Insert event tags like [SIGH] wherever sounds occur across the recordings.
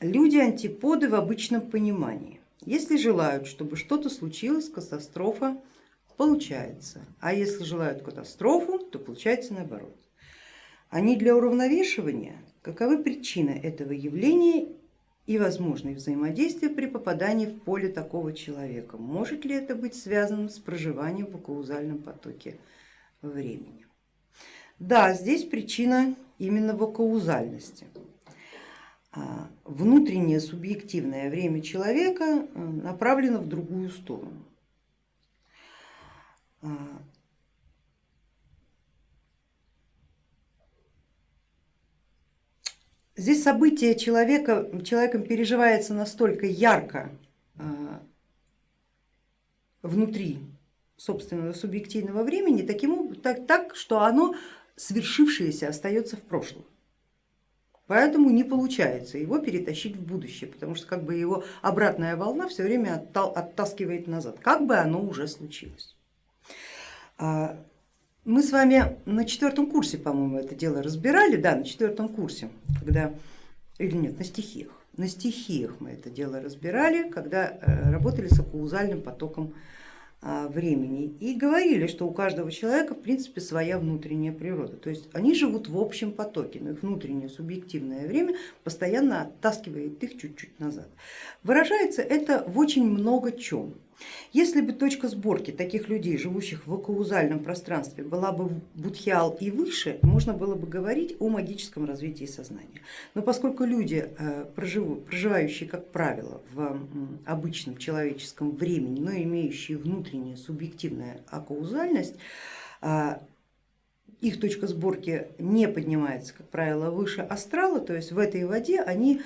Люди антиподы в обычном понимании. Если желают, чтобы что-то случилось, катастрофа получается, а если желают катастрофу, то получается наоборот. Они для уравновешивания, каковы причины этого явления и возможные взаимодействия при попадании в поле такого человека. Может ли это быть связано с проживанием в каузальном потоке времени? Да, здесь причина именно в каузальности. А, внутреннее субъективное время человека э, направлено в другую сторону. А, здесь событие человека, человеком переживается настолько ярко а, внутри собственного субъективного времени, таким, так, так, что оно свершившееся остается в прошлом. Поэтому не получается его перетащить в будущее, потому что как бы его обратная волна все время оттаскивает назад, как бы оно уже случилось. А, мы с вами на четвертом курсе, по-моему, это дело разбирали, да, на четвертом курсе, когда, или нет, на стихиях. На стихиях мы это дело разбирали, когда э, работали с акузальным потоком времени и говорили, что у каждого человека в принципе своя внутренняя природа, то есть они живут в общем потоке, но их внутреннее субъективное время постоянно оттаскивает их чуть-чуть назад. Выражается это в очень много чем. Если бы точка сборки таких людей, живущих в каузальном пространстве, была бы будхиал и выше, можно было бы говорить о магическом развитии сознания. Но поскольку люди, э, проживающие, как правило, в обычном человеческом времени, но имеющие внутреннюю субъективную акаузальность, э, их точка сборки не поднимается, как правило, выше астрала, то есть в этой воде они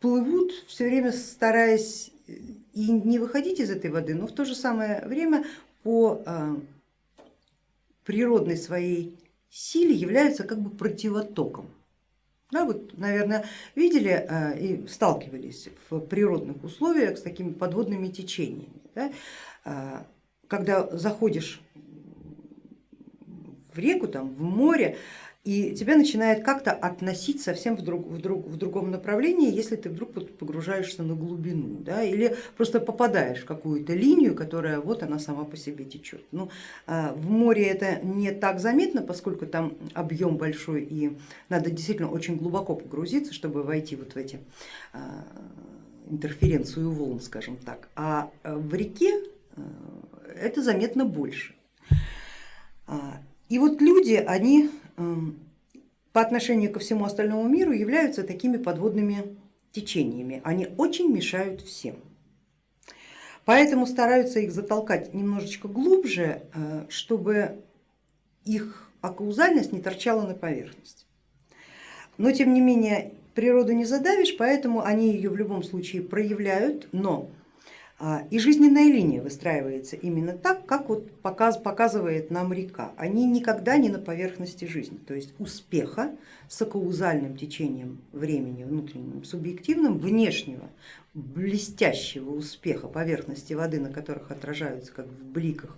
плывут все время стараясь и не выходить из этой воды, но в то же самое время по а, природной своей силе являются как бы противотоком. Да, вот, наверное, видели а, и сталкивались в природных условиях с такими подводными течениями. Да? А, когда заходишь в реку, там, в море, и тебя начинает как-то относить совсем в, друг, в, друг, в другом направлении, если ты вдруг погружаешься на глубину да, или просто попадаешь в какую-то линию, которая вот она сама по себе течет. Ну, а, в море это не так заметно, поскольку там объем большой и надо действительно очень глубоко погрузиться, чтобы войти вот в эти а, интерференцию волн, скажем так, а в реке а, это заметно больше. И вот люди, они по отношению ко всему остальному миру являются такими подводными течениями. Они очень мешают всем. Поэтому стараются их затолкать немножечко глубже, э, чтобы их акаузальность не торчала на поверхность. Но тем не менее природу не задавишь, поэтому они ее в любом случае проявляют, но и жизненная линия выстраивается именно так, как вот показывает нам река. Они никогда не на поверхности жизни, то есть успеха с акаузальным течением времени, внутренним, субъективным, внешнего, блестящего успеха поверхности воды, на которых отражаются как в бликах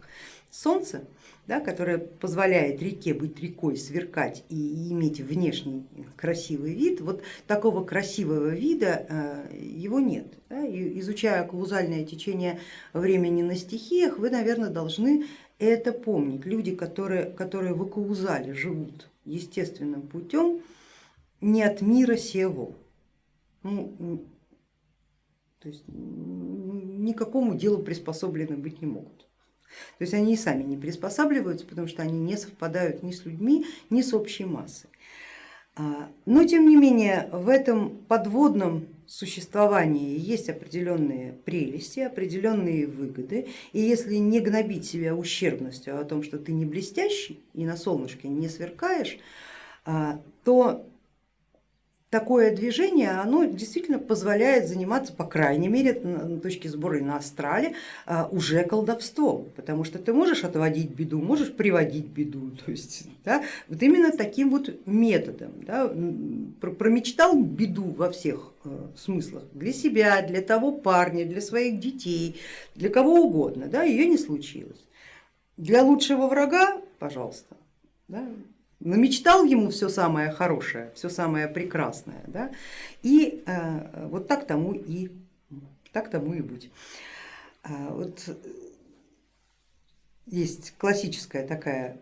солнце, да, которое позволяет реке быть рекой, сверкать и иметь внешний красивый вид, вот такого красивого вида э, его нет. Да. Изучая каузальное течение времени на стихиях, вы, наверное, должны это помнить. Люди, которые, которые в каузале живут естественным путем, не от мира сего. Ну, то есть никакому делу приспособлены быть не могут. То есть они и сами не приспосабливаются, потому что они не совпадают ни с людьми, ни с общей массой. А, но тем не менее в этом подводном существовании есть определенные прелести, определенные выгоды, и если не гнобить себя ущербностью о том, что ты не блестящий и на солнышке не сверкаешь, а, то такое движение, оно действительно позволяет заниматься, по крайней мере, на точке сбора на астрале, а, уже колдовством, потому что ты можешь отводить беду, можешь приводить беду, [LAUGHS] то есть да, вот именно таким вот методом. Да, промечтал беду во всех э, смыслах, для себя, для того парня, для своих детей, для кого угодно, да, ее не случилось. Для лучшего врага, пожалуйста, да, намечтал ему все самое хорошее, все самое прекрасное. Да? И э, вот так тому и, так тому и будь. А, вот есть классическая такая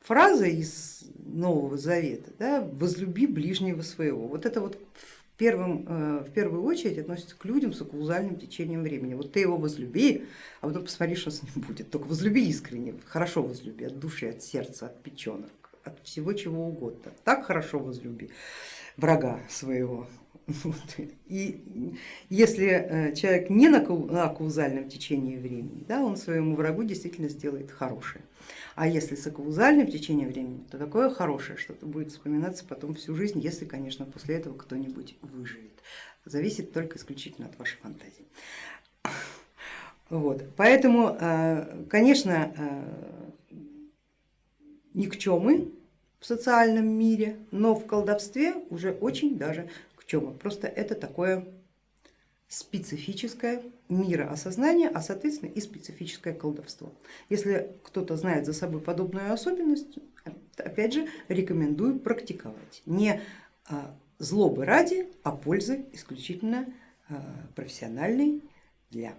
фраза из Нового Завета, да, возлюби ближнего своего. Вот это вот в, первом, э, в первую очередь относится к людям с оккузальным течением времени. Вот ты его возлюби, а потом посмотри, что с ним будет. Только возлюби искренне, хорошо возлюби, от души, от сердца, от печенок, от всего чего угодно. Так хорошо возлюби врага своего. И если э, человек не на каузальном течении времени, да, он своему врагу действительно сделает хорошее. А если с каузальным течением времени, то такое хорошее что-то будет вспоминаться потом всю жизнь, если, конечно, после этого кто-нибудь выживет. Зависит только исключительно от вашей фантазии. Вот. Поэтому, э, конечно, э, никчемы в социальном мире, но в колдовстве уже очень даже к чему. Просто это такое специфическое мироосознание, а соответственно и специфическое колдовство. Если кто-то знает за собой подобную особенность, опять же рекомендую практиковать. Не а, злобы ради, а пользы исключительно а, профессиональной для